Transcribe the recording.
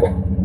Thank